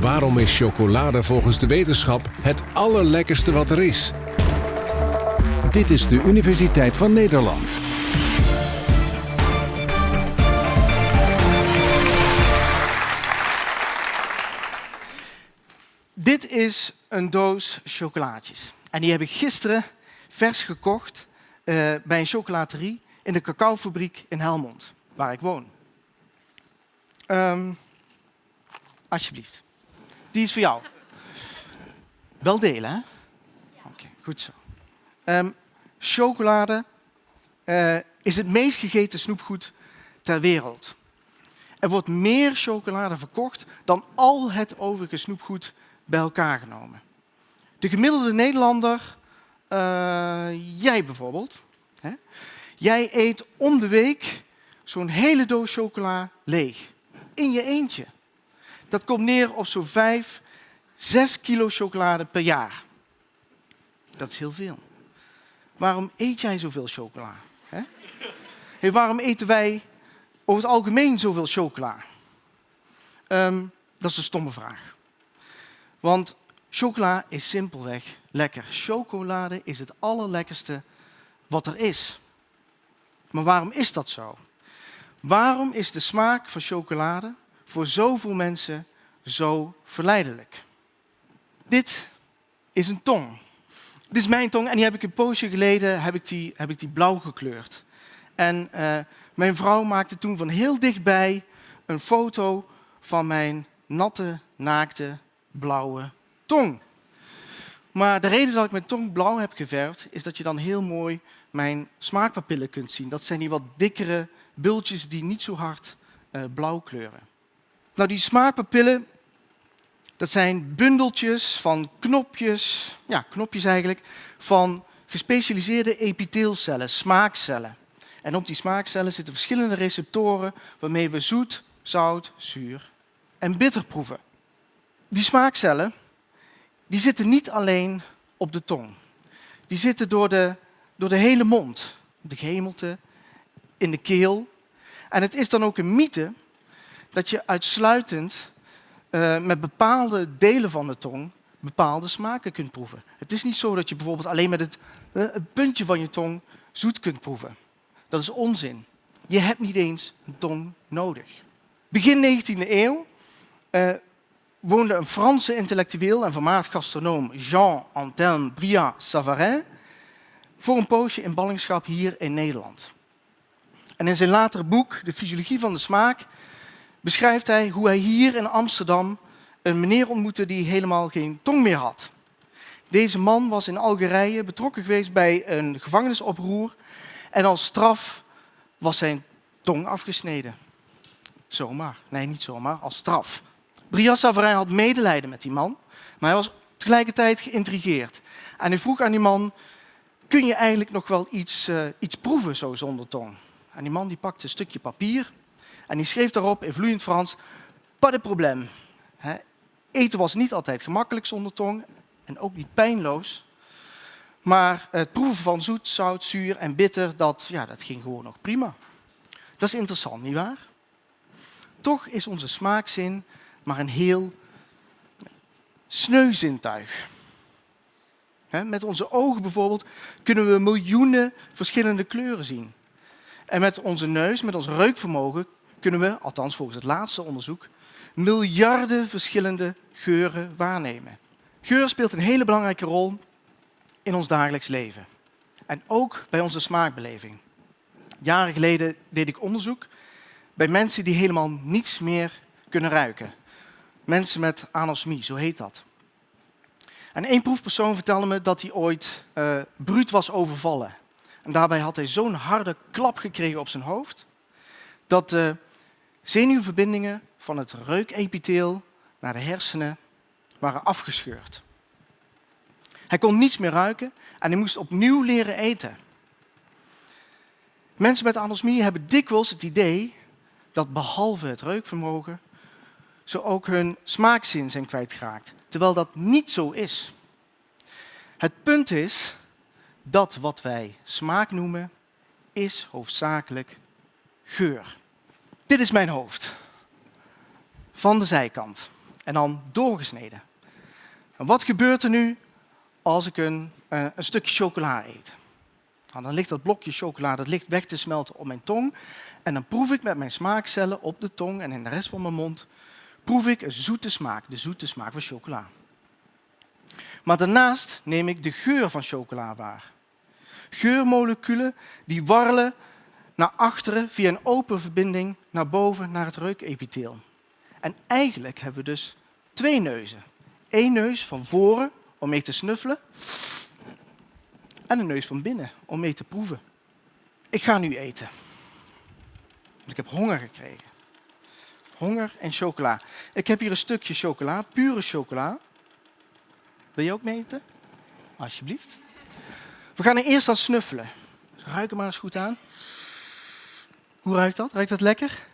Waarom is chocolade volgens de wetenschap het allerlekkerste wat er is? Dit is de Universiteit van Nederland. Dit is een doos chocolaatjes. En die heb ik gisteren vers gekocht uh, bij een chocolaterie in de cacaofabriek in Helmond, waar ik woon. Um, alsjeblieft. Die is voor jou. Wel delen, hè? Oké, okay, goed zo. Um, chocolade uh, is het meest gegeten snoepgoed ter wereld. Er wordt meer chocolade verkocht dan al het overige snoepgoed bij elkaar genomen. De gemiddelde Nederlander, uh, jij bijvoorbeeld, hè? jij eet om de week zo'n hele doos chocola leeg. In je eentje. Dat komt neer op zo'n 5, 6 kilo chocolade per jaar. Dat is heel veel. Waarom eet jij zoveel chocola? Hè? Hey, waarom eten wij over het algemeen zoveel chocola? Um, dat is een stomme vraag. Want chocola is simpelweg lekker. Chocolade is het allerlekkerste wat er is. Maar waarom is dat zo? Waarom is de smaak van chocolade voor zoveel mensen zo verleidelijk? Dit is een tong. Dit is mijn tong en die heb ik een poosje geleden heb ik die, heb ik die blauw gekleurd. En uh, mijn vrouw maakte toen van heel dichtbij een foto van mijn natte, naakte, blauwe tong. Maar de reden dat ik mijn tong blauw heb geverfd, is dat je dan heel mooi mijn smaakpapillen kunt zien. Dat zijn die wat dikkere bultjes die niet zo hard uh, blauw kleuren. Nou, die smaakpapillen, dat zijn bundeltjes van knopjes, ja, knopjes eigenlijk, van gespecialiseerde epiteelcellen, smaakcellen. En op die smaakcellen zitten verschillende receptoren waarmee we zoet, zout, zuur en bitter proeven. Die smaakcellen die zitten niet alleen op de tong. Die zitten door de, door de hele mond, de gehemelte, in de keel. En het is dan ook een mythe dat je uitsluitend uh, met bepaalde delen van de tong bepaalde smaken kunt proeven. Het is niet zo dat je bijvoorbeeld alleen met het, uh, het puntje van je tong zoet kunt proeven. Dat is onzin. Je hebt niet eens een tong nodig. Begin 19e eeuw uh, woonde een Franse intellectueel en vermaard gastronoom Jean-Antoine Brillat-Savarin voor een poosje in ballingschap hier in Nederland. En in zijn latere boek, De Fysiologie van de Smaak, beschrijft hij hoe hij hier in Amsterdam een meneer ontmoette die helemaal geen tong meer had. Deze man was in Algerije betrokken geweest bij een gevangenisoproer en als straf was zijn tong afgesneden. Zomaar. Nee, niet zomaar, als straf. Brias Savarin had medelijden met die man, maar hij was tegelijkertijd geïntrigeerd. En hij vroeg aan die man, kun je eigenlijk nog wel iets, uh, iets proeven zo zonder tong? En die man die pakte een stukje papier en die schreef daarop in vloeiend Frans, pas de probleem. eten was niet altijd gemakkelijk zonder tong en ook niet pijnloos. Maar het proeven van zoet, zout, zuur en bitter, dat, ja, dat ging gewoon nog prima. Dat is interessant, nietwaar? Toch is onze smaakzin maar een heel sneu zintuig. Met onze ogen bijvoorbeeld kunnen we miljoenen verschillende kleuren zien. En met onze neus, met ons reukvermogen, kunnen we, althans volgens het laatste onderzoek, miljarden verschillende geuren waarnemen. Geur speelt een hele belangrijke rol in ons dagelijks leven. En ook bij onze smaakbeleving. Jaren geleden deed ik onderzoek bij mensen die helemaal niets meer kunnen ruiken mensen met anosmie, zo heet dat. En één proefpersoon vertelde me dat hij ooit uh, bruut was overvallen. En daarbij had hij zo'n harde klap gekregen op zijn hoofd, dat de zenuwverbindingen van het reukepitheel naar de hersenen waren afgescheurd. Hij kon niets meer ruiken en hij moest opnieuw leren eten. Mensen met anosmie hebben dikwijls het idee dat behalve het reukvermogen ze ook hun smaakzin zijn kwijtgeraakt. Terwijl dat niet zo is. Het punt is dat wat wij smaak noemen, is hoofdzakelijk geur. Dit is mijn hoofd. van de zijkant. En dan doorgesneden. En wat gebeurt er nu als ik een, uh, een stukje chocola eet? Nou, dan ligt dat blokje chocola dat ligt weg te smelten op mijn tong. En dan proef ik met mijn smaakcellen op de tong en in de rest van mijn mond proef ik een zoete smaak, de zoete smaak van chocola. Maar daarnaast neem ik de geur van chocola waar. Geurmoleculen die warrelen naar achteren via een open verbinding naar boven naar het reukepitheel. En eigenlijk hebben we dus twee neuzen. Eén neus van voren om mee te snuffelen en een neus van binnen om mee te proeven. Ik ga nu eten. Want ik heb honger gekregen. Honger en chocola. Ik heb hier een stukje chocola, pure chocola. Wil je ook mee eten? Alsjeblieft. We gaan er eerst aan snuffelen. Ruik hem maar eens goed aan. Hoe ruikt dat? Ruikt dat lekker?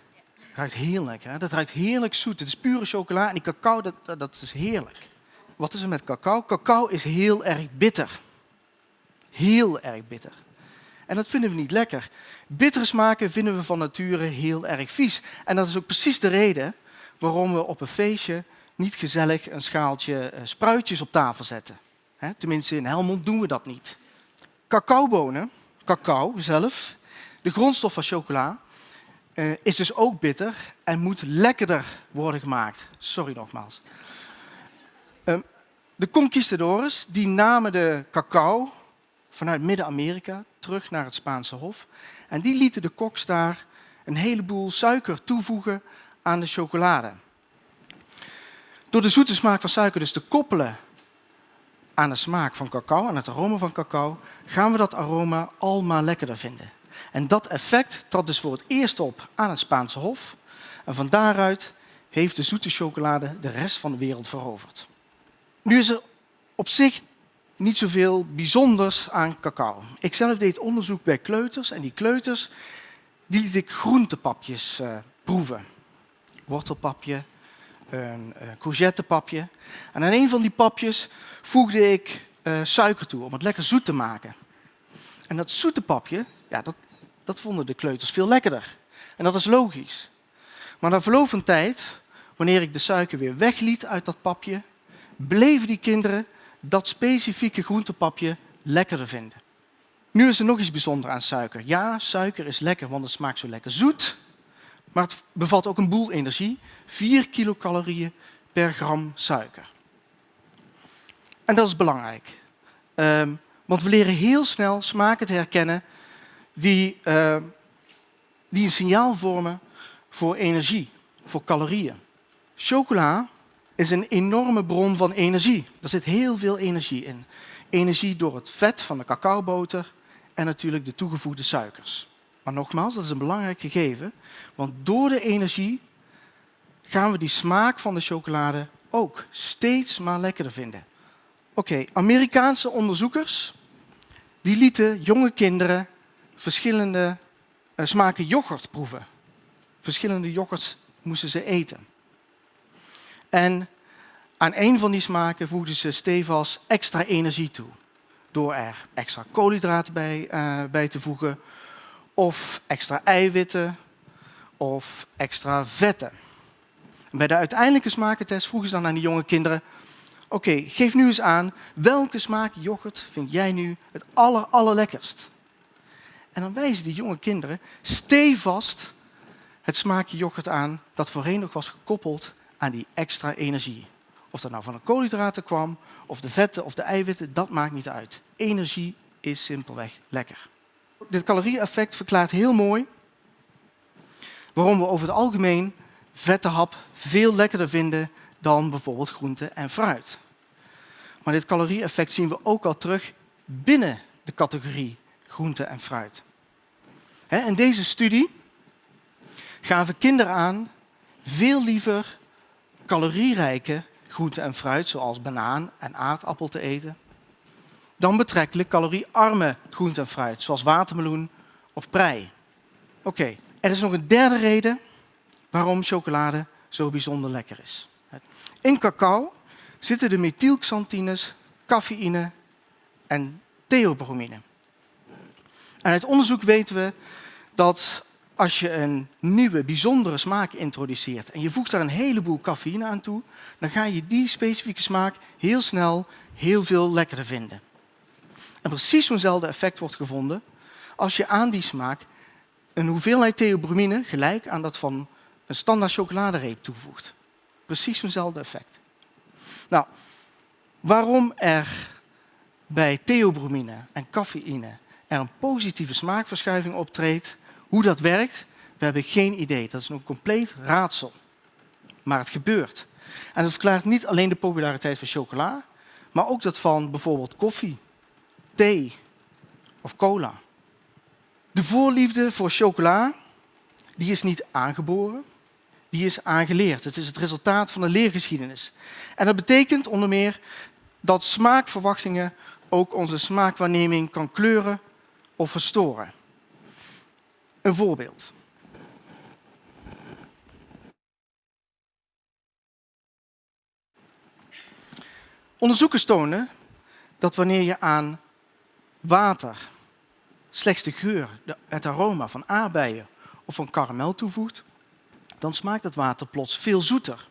Ruikt heel lekker. Hè? Dat ruikt heerlijk zoet. Het is pure chocola en die cacao, dat, dat is heerlijk. Wat is er met cacao? Cacao is heel erg bitter. Heel erg bitter. En dat vinden we niet lekker. Bittere smaken vinden we van nature heel erg vies. En dat is ook precies de reden waarom we op een feestje niet gezellig een schaaltje eh, spruitjes op tafel zetten. Tenminste, in Helmond doen we dat niet. Cacaobonen, cacao zelf, de grondstof van chocola, uh, is dus ook bitter en moet lekkerder worden gemaakt. Sorry nogmaals. Uh, de conquistadores die namen de cacao vanuit Midden-Amerika terug naar het Spaanse Hof. En die lieten de koks daar een heleboel suiker toevoegen aan de chocolade. Door de zoete smaak van suiker dus te koppelen aan de smaak van cacao, aan het aroma van cacao, gaan we dat aroma al maar lekkerder vinden. En dat effect trad dus voor het eerst op aan het Spaanse Hof. En van daaruit heeft de zoete chocolade de rest van de wereld veroverd. Nu is er op zich niet zoveel bijzonders aan cacao. Ik zelf deed onderzoek bij kleuters en die kleuters die liet ik groentepapjes uh, proeven. Wortelpapje, een uh, courgettepapje. En aan een van die papjes voegde ik uh, suiker toe om het lekker zoet te maken. En dat zoete papje, ja, dat, dat vonden de kleuters veel lekkerder. En dat is logisch. Maar na verloop van tijd, wanneer ik de suiker weer wegliet uit dat papje, bleven die kinderen dat specifieke groentepapje lekkerder vinden. Nu is er nog iets bijzonders aan suiker. Ja, suiker is lekker, want het smaakt zo lekker zoet. Maar het bevat ook een boel energie. 4 kilocalorieën per gram suiker. En dat is belangrijk. Um, want we leren heel snel smaken te herkennen die, uh, die een signaal vormen voor energie, voor calorieën. Chocola is een enorme bron van energie. Er zit heel veel energie in. Energie door het vet van de cacaoboter en natuurlijk de toegevoegde suikers. Maar nogmaals, dat is een belangrijk gegeven, want door de energie gaan we die smaak van de chocolade ook steeds maar lekkerder vinden. Oké, Amerikaanse onderzoekers die lieten jonge kinderen verschillende uh, smaken yoghurt proeven. Verschillende yoghurts moesten ze eten. En aan een van die smaken voegden ze stevast extra energie toe. Door er extra koolhydraten bij, uh, bij te voegen, of extra eiwitten, of extra vetten. bij de uiteindelijke smakentest vroegen ze dan aan die jonge kinderen... Oké, geef nu eens aan, welke smaak yoghurt vind jij nu het aller, allerlekkerst? En dan wijzen die jonge kinderen stevast het smaakje yoghurt aan dat voorheen nog was gekoppeld aan die extra energie. Of dat nou van de koolhydraten kwam, of de vetten of de eiwitten, dat maakt niet uit. Energie is simpelweg lekker. Dit calorie-effect verklaart heel mooi waarom we over het algemeen vette hap veel lekkerder vinden dan bijvoorbeeld groente en fruit. Maar dit calorie-effect zien we ook al terug binnen de categorie groente en fruit. In deze studie gaven kinderen aan veel liever calorierijke groente en fruit, zoals banaan en aardappel, te eten, dan betrekkelijk caloriearme groente en fruit, zoals watermeloen of prei. Oké, er is nog een derde reden waarom chocolade zo bijzonder lekker is. In cacao zitten de methylxanthines, cafeïne en theobromine. En uit onderzoek weten we dat als je een nieuwe, bijzondere smaak introduceert en je voegt daar een heleboel cafeïne aan toe, dan ga je die specifieke smaak heel snel heel veel lekkerder vinden. En precies zo'nzelfde effect wordt gevonden als je aan die smaak een hoeveelheid theobromine gelijk aan dat van een standaard chocoladereep toevoegt. Precies zo'nzelfde effect. Nou, waarom er bij theobromine en cafeïne er een positieve smaakverschuiving optreedt, hoe dat werkt, we hebben geen idee. Dat is een compleet raadsel. Maar het gebeurt. En dat verklaart niet alleen de populariteit van chocola, maar ook dat van bijvoorbeeld koffie, thee of cola. De voorliefde voor chocola die is niet aangeboren, die is aangeleerd. Het is het resultaat van een leergeschiedenis. En dat betekent onder meer dat smaakverwachtingen ook onze smaakwaarneming kan kleuren of verstoren. Een voorbeeld. Onderzoekers tonen dat wanneer je aan water slechts de geur, het aroma van aardbeien of van karamel toevoegt, dan smaakt het water plots veel zoeter.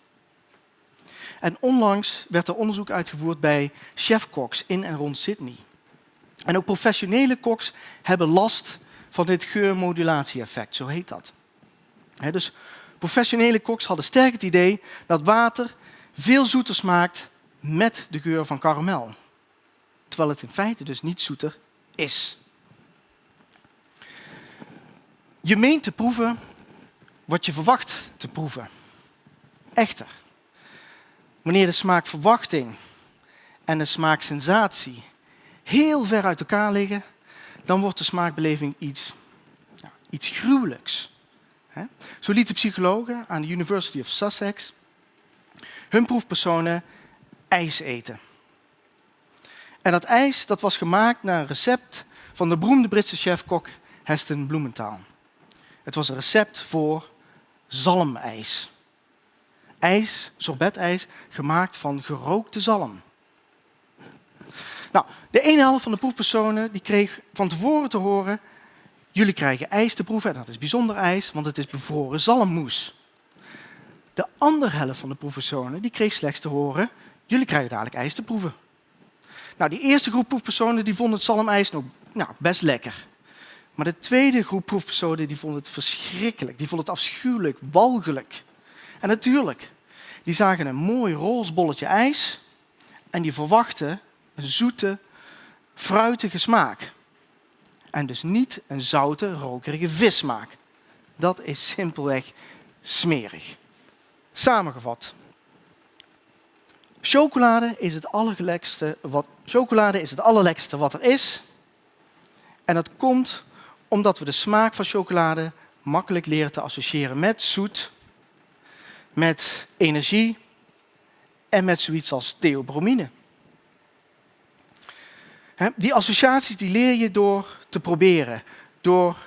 En onlangs werd er onderzoek uitgevoerd bij chefkoks in en rond Sydney. En ook professionele koks hebben last van dit geurmodulatie-effect, zo heet dat. dus professionele koks hadden sterk het idee dat water veel zoeter smaakt met de geur van karamel. Terwijl het in feite dus niet zoeter is. Je meent te proeven wat je verwacht te proeven. Echter, wanneer de smaakverwachting en de smaaksensatie heel ver uit elkaar liggen, dan wordt de smaakbeleving iets, ja, iets gruwelijks. Zo lieten psychologen aan de University of Sussex hun proefpersonen ijs eten. En dat ijs dat was gemaakt naar een recept van de beroemde Britse chefkok Heston Blumenthal. Het was een recept voor zalmijs. IJs, sorbetijs, gemaakt van gerookte zalm. Nou, de ene helft van de proefpersonen die kreeg van tevoren te horen, jullie krijgen ijs te proeven en dat is bijzonder ijs, want het is bevroren zalmmoes. De andere helft van de proefpersonen die kreeg slechts te horen, jullie krijgen dadelijk ijs te proeven. Nou, die eerste groep proefpersonen die vonden het zalmijs nog nou, best lekker. Maar de tweede groep proefpersonen die vonden het verschrikkelijk. Die vonden het afschuwelijk, walgelijk. En natuurlijk, die zagen een mooi roze bolletje ijs en die verwachten zoete, fruitige smaak. En dus niet een zoute, rokerige vissmaak. Dat is simpelweg smerig. Samengevat. Chocolade is het allerlekkerste wat, chocolade is het allerlekkerste wat er is. En dat komt omdat we de smaak van chocolade makkelijk leren te associëren met zoet, met energie en met zoiets als theobromine. Die associaties die leer je door te proberen, door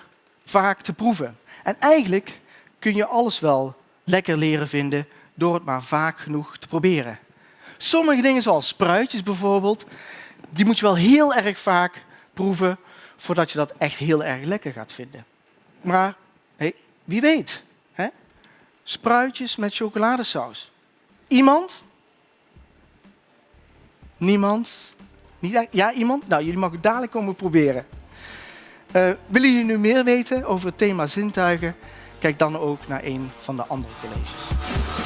vaak te proeven. En eigenlijk kun je alles wel lekker leren vinden door het maar vaak genoeg te proberen. Sommige dingen zoals spruitjes bijvoorbeeld, die moet je wel heel erg vaak proeven voordat je dat echt heel erg lekker gaat vinden. Maar wie weet, hè? spruitjes met chocoladesaus. Iemand? Niemand? Ja, iemand? Nou, jullie mogen dadelijk komen proberen. Uh, willen jullie nu meer weten over het thema zintuigen? Kijk dan ook naar een van de andere colleges.